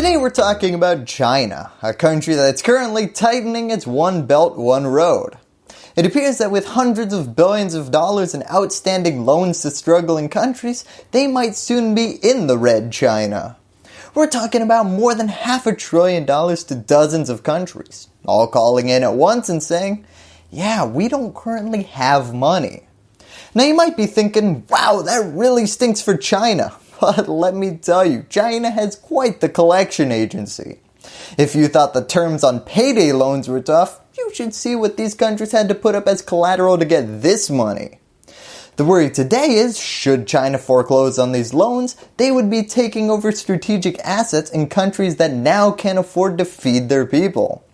Today we're talking about China, a country that's currently tightening its One Belt One Road. It appears that with hundreds of billions of dollars in outstanding loans to struggling countries, they might soon be in the red China. We're talking about more than half a trillion dollars to dozens of countries, all calling in at once and saying, yeah, we don't currently have money. Now you might be thinking, wow, that really stinks for China. But let me tell you, China has quite the collection agency. If you thought the terms on payday loans were tough, you should see what these countries had to put up as collateral to get this money. The worry today is, should China foreclose on these loans, they would be taking over strategic assets in countries that now can't afford to feed their people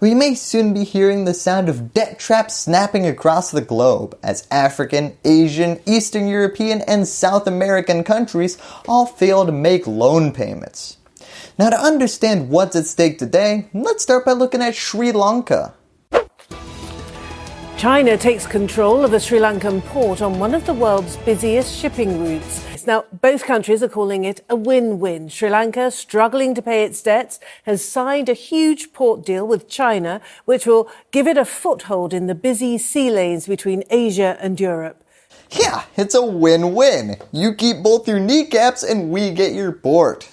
we may soon be hearing the sound of debt traps snapping across the globe as African, Asian, Eastern European, and South American countries all fail to make loan payments. Now to understand what's at stake today, let's start by looking at Sri Lanka. China takes control of a Sri Lankan port on one of the world's busiest shipping routes. Now, both countries are calling it a win-win. Sri Lanka, struggling to pay its debts, has signed a huge port deal with China, which will give it a foothold in the busy sea lanes between Asia and Europe. Yeah, it's a win-win. You keep both your kneecaps and we get your port.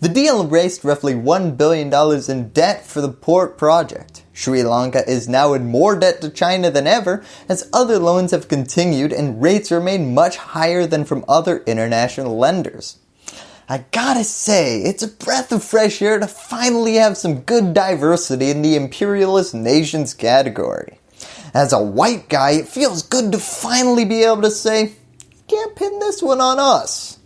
The deal raised roughly $1 billion in debt for the port project. Sri Lanka is now in more debt to China than ever as other loans have continued and rates remain much higher than from other international lenders. I gotta say, it's a breath of fresh air to finally have some good diversity in the imperialist nations category. As a white guy, it feels good to finally be able to say, can't pin this one on us.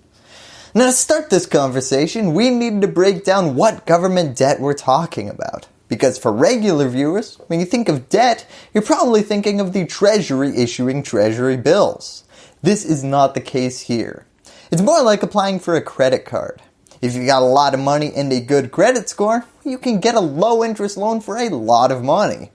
Now to start this conversation, we need to break down what government debt we're talking about. Because for regular viewers, when you think of debt, you're probably thinking of the treasury issuing treasury bills. This is not the case here. It's more like applying for a credit card. If you got a lot of money and a good credit score, you can get a low interest loan for a lot of money.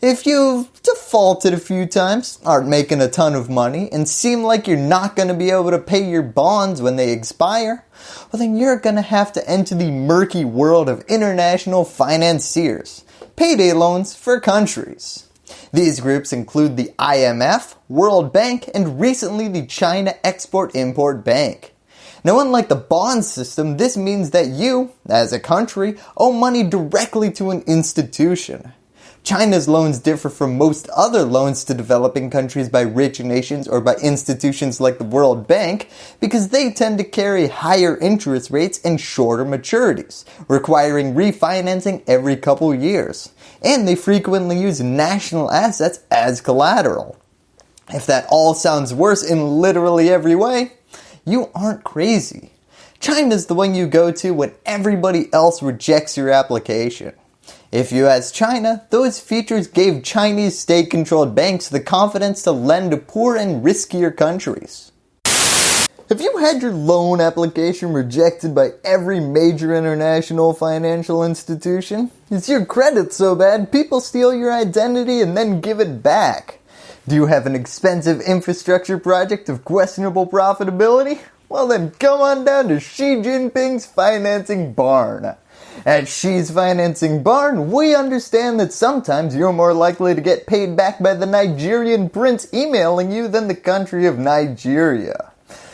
If you've defaulted a few times, aren't making a ton of money, and seem like you're not going to be able to pay your bonds when they expire, well then you're going to have to enter the murky world of international financiers, payday loans for countries. These groups include the IMF, World Bank, and recently the China Export-Import Bank. Now unlike the bond system, this means that you, as a country, owe money directly to an institution. China's loans differ from most other loans to developing countries by rich nations or by institutions like the World Bank because they tend to carry higher interest rates and shorter maturities, requiring refinancing every couple years. And they frequently use national assets as collateral. If that all sounds worse in literally every way, you aren't crazy. China's the one you go to when everybody else rejects your application. If you ask China, those features gave Chinese state-controlled banks the confidence to lend to poor and riskier countries. Have you had your loan application rejected by every major international financial institution? Is your credit so bad people steal your identity and then give it back? Do you have an expensive infrastructure project of questionable profitability? Well then come on down to Xi Jinping's financing barn. At Xi's Financing Barn, we understand that sometimes you're more likely to get paid back by the Nigerian prince emailing you than the country of Nigeria.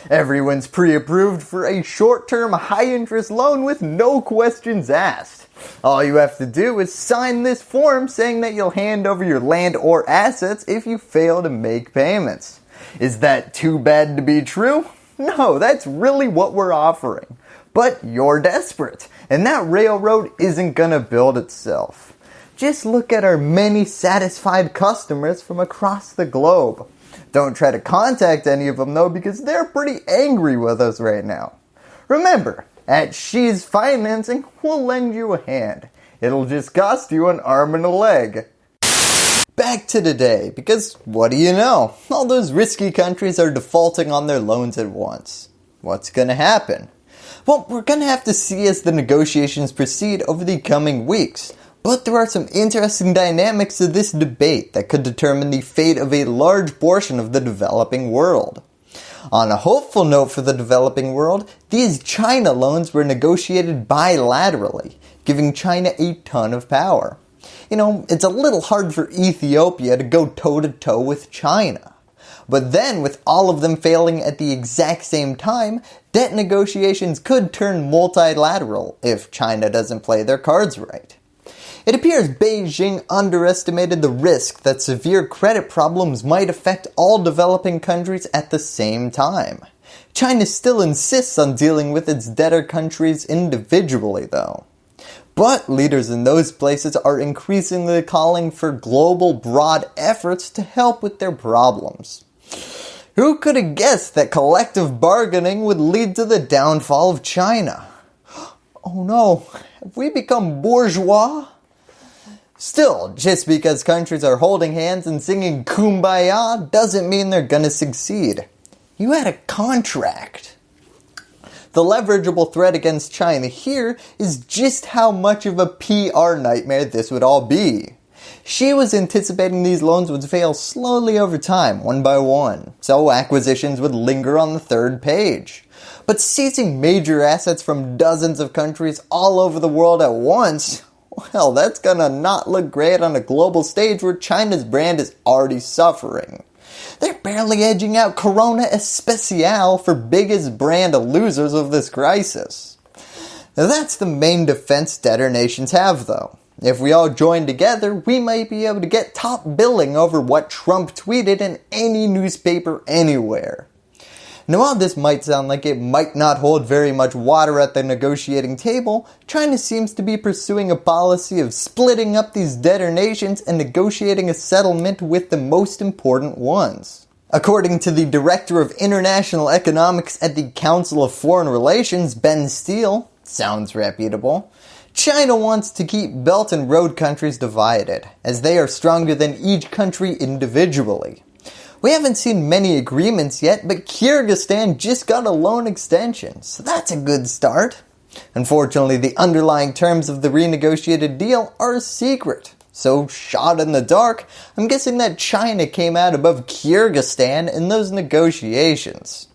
Everyone's pre-approved for a short-term high-interest loan with no questions asked. All you have to do is sign this form saying that you'll hand over your land or assets if you fail to make payments. Is that too bad to be true? No, that's really what we're offering. But you're desperate and that railroad isn't gonna build itself. Just look at our many satisfied customers from across the globe. Don't try to contact any of them though because they're pretty angry with us right now. Remember, at Xi's Financing, we'll lend you a hand. It'll just cost you an arm and a leg. Back to today, because what do you know? All those risky countries are defaulting on their loans at once. What's gonna happen? Well, we're going to have to see as the negotiations proceed over the coming weeks. But there are some interesting dynamics to this debate that could determine the fate of a large portion of the developing world. On a hopeful note for the developing world, these China loans were negotiated bilaterally, giving China a ton of power. You know, it's a little hard for Ethiopia to go toe to toe with China. But then with all of them failing at the exact same time, debt negotiations could turn multilateral if China doesn't play their cards right. It appears Beijing underestimated the risk that severe credit problems might affect all developing countries at the same time. China still insists on dealing with its debtor countries individually though. But leaders in those places are increasingly calling for global broad efforts to help with their problems. Who could have guessed that collective bargaining would lead to the downfall of China? Oh no, have we become bourgeois? Still, just because countries are holding hands and singing kumbaya doesn't mean they're gonna succeed. You had a contract. The leverageable threat against China here is just how much of a PR nightmare this would all be. Xi was anticipating these loans would fail slowly over time, one by one, so acquisitions would linger on the third page. But seizing major assets from dozens of countries all over the world at once, well that's gonna not look great on a global stage where China's brand is already suffering. They're barely edging out Corona Especial for biggest brand losers of this crisis. Now that's the main defense debtor nations have though. If we all join together, we might be able to get top billing over what Trump tweeted in any newspaper anywhere. Now while this might sound like it might not hold very much water at the negotiating table, China seems to be pursuing a policy of splitting up these debtor nations and negotiating a settlement with the most important ones. According to the Director of International Economics at the Council of Foreign Relations, Benn Steil, sounds reputable, China wants to keep Belt and Road countries divided, as they are stronger than each country individually. We haven't seen many agreements yet, but Kyrgyzstan just got a loan extension, so that's a good start. Unfortunately, the underlying terms of the renegotiated deal are secret. So shot in the dark, I'm guessing that China came out above Kyrgyzstan in those negotiations.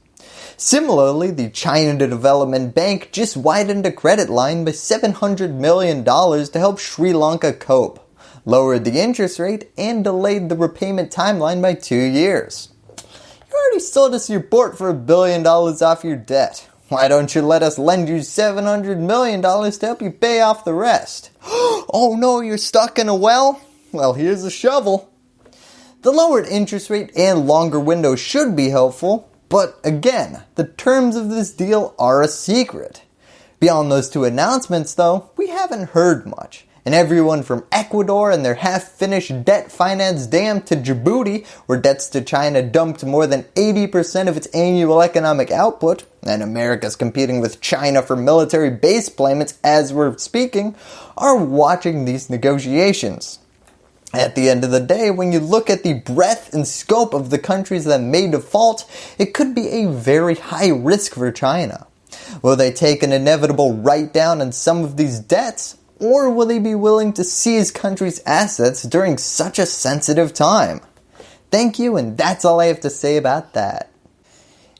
Similarly, the China Development Bank just widened a credit line by $700 million to help Sri Lanka cope, lowered the interest rate, and delayed the repayment timeline by two years. You already sold us your port for a billion dollars off your debt. Why don't you let us lend you $700 million to help you pay off the rest? oh no, you're stuck in a well? Well, here's a shovel. The lowered interest rate and longer window should be helpful, but again, the terms of this deal are a secret. Beyond those two announcements though, we haven't heard much. And everyone from Ecuador and their half-finished debt finance dam to Djibouti, where debts to China dumped more than 80% of its annual economic output, and America's competing with China for military base payments as we're speaking, are watching these negotiations. At the end of the day, when you look at the breadth and scope of the countries that may default, it could be a very high risk for China. Will they take an inevitable write down on some of these debts, or will they be willing to seize countries' assets during such a sensitive time? Thank you and that's all I have to say about that.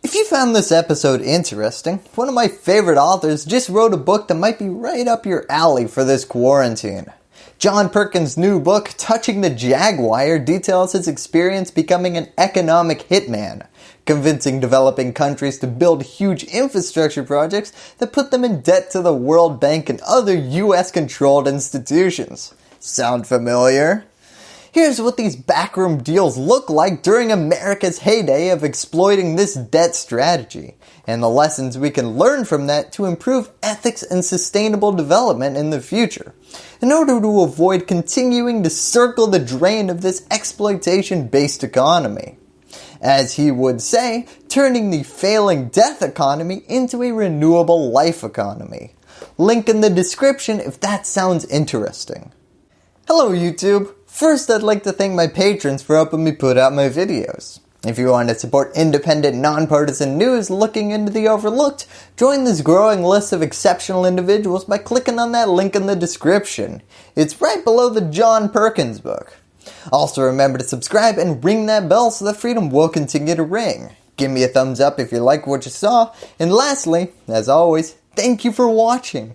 If you found this episode interesting, one of my favorite authors just wrote a book that might be right up your alley for this quarantine. John Perkins' new book, Touching the Jaguar, details his experience becoming an economic hitman, convincing developing countries to build huge infrastructure projects that put them in debt to the World Bank and other US controlled institutions. Sound familiar? Here's what these backroom deals look like during America's heyday of exploiting this debt strategy, and the lessons we can learn from that to improve ethics and sustainable development in the future, in order to avoid continuing to circle the drain of this exploitation based economy. As he would say, turning the failing death economy into a renewable life economy. Link in the description if that sounds interesting. Hello YouTube! First, I'd like to thank my patrons for helping me put out my videos. If you want to support independent, nonpartisan news looking into the overlooked, join this growing list of exceptional individuals by clicking on that link in the description. It's right below the John Perkins book. Also remember to subscribe and ring that bell so that freedom will continue to ring. Give me a thumbs up if you like what you saw. And lastly, as always, thank you for watching.